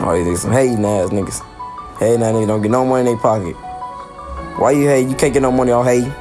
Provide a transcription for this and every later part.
Oh, these niggas some hating ass niggas. Hating ass niggas don't get no money in their pocket. Why you hate? You can't get no money on hating.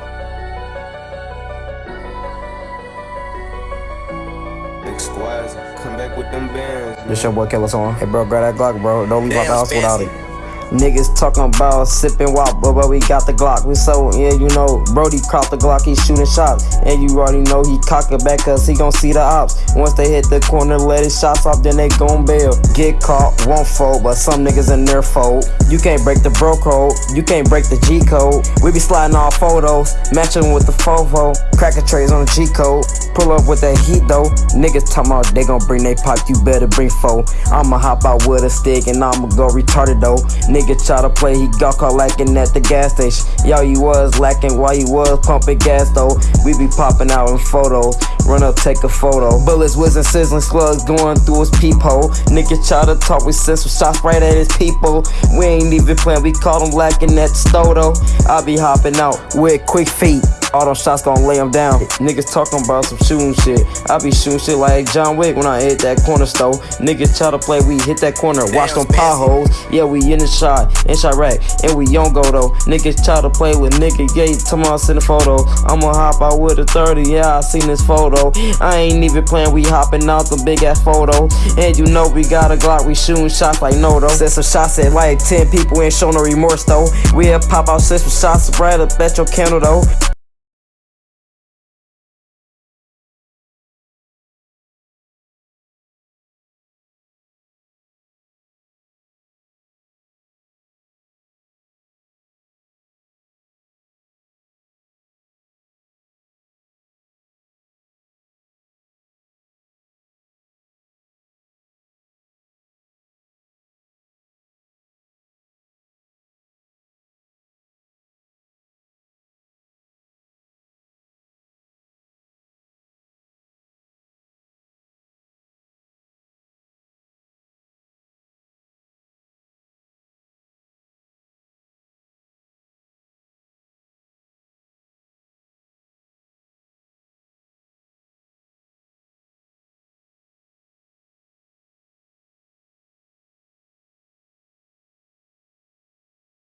Come back with them bands. This your boy Killer Song. Hey bro, grab that Glock, bro. Don't leave out the house without it. Niggas talking about sipping wop, but, but we got the Glock. We so, yeah, you know, Brody caught the Glock, he shooting shots. And you already know he cock it back cause he gon' see the ops. Once they hit the corner, let his shots off, then they gon' bail. Get caught, won't fold, but some niggas in their fold. You can't break the bro code, you can't break the G code. We be sliding all photos, matching with the fofo. Cracker trays on the G code. Pull up with that heat though. Niggas talking about they gon' bring they pop, you better bring four. I'ma hop out with a stick and I'ma go retarded though. Nigga try to play, he got caught lacking at the gas station. Y'all, you was lacking while you was pumping gas though. We be popping out in photos. Run up, take a photo. Bullets whizzing, sizzling slugs going through his peephole. Nigga try to talk, we send some shots right at his people. We ain't even playing, we caught him lacking at the stove though. I be hopping out with quick feet. All them shots gon' lay him down. Niggas talking about some shooting shit. I be shooting shit like John Wick when I hit that corner store. Niggas try to play, we hit that corner, watch them potholes. Yeah, we in the shot, in Chiraq, and we on go though. Niggas try to play with nigga, me I send a photo. I'ma hop out with a 30, yeah, I seen this photo. I ain't even playing, we hopping out the big ass photo. And you know we got a Glock, we shooting shots like no though. Send some shots at like 10 people, ain't show no remorse though. We'll pop out, send some shots right up at your candle though.